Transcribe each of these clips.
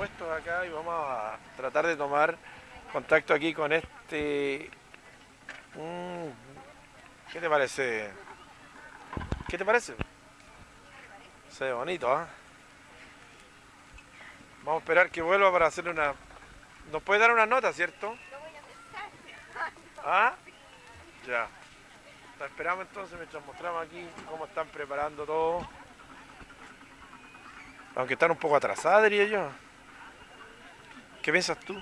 puestos acá y vamos a tratar de tomar contacto aquí con este... Mm, ¿Qué te parece? ¿Qué te parece? Se ve bonito, ¿ah? Vamos a esperar que vuelva para hacer una... ¿Nos puede dar una nota, cierto? ¿Ah? Ya. La esperamos entonces mientras mostramos aquí cómo están preparando todo. Aunque están un poco atrasadas, diría yo. ¿Qué piensas tú?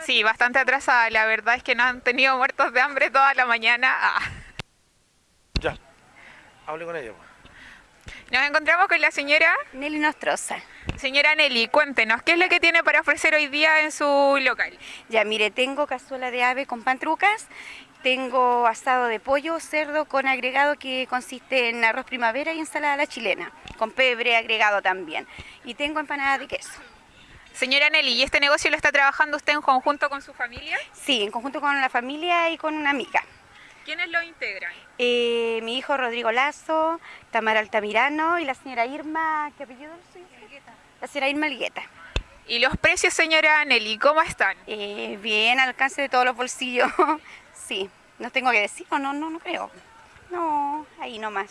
Sí, bastante atrasada. La verdad es que no han tenido muertos de hambre toda la mañana. Ah. Ya. Hable con ella. pues. Nos encontramos con la señora. Nelly Nostroza. Señora Nelly, cuéntenos, ¿qué es lo que tiene para ofrecer hoy día en su local? Ya, mire, tengo cazuela de ave con pantrucas, tengo asado de pollo, cerdo con agregado que consiste en arroz primavera y ensalada a la chilena, con pebre agregado también. Y tengo empanada de queso. Señora Nelly, ¿y este negocio lo está trabajando usted en conjunto con su familia? Sí, en conjunto con la familia y con una amiga. ¿Quiénes lo integran? Eh, mi hijo Rodrigo Lazo, Tamara Altamirano y la señora Irma, ¿qué apellido? La señora Irma Ligueta. ¿Y los precios, señora Nelly, cómo están? Eh, bien, al alcance de todos los bolsillos. sí, no tengo que decir, no, no, no, no creo. No, ahí nomás.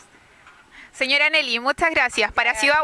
Señora Nelly, muchas gracias. Para Ciudad.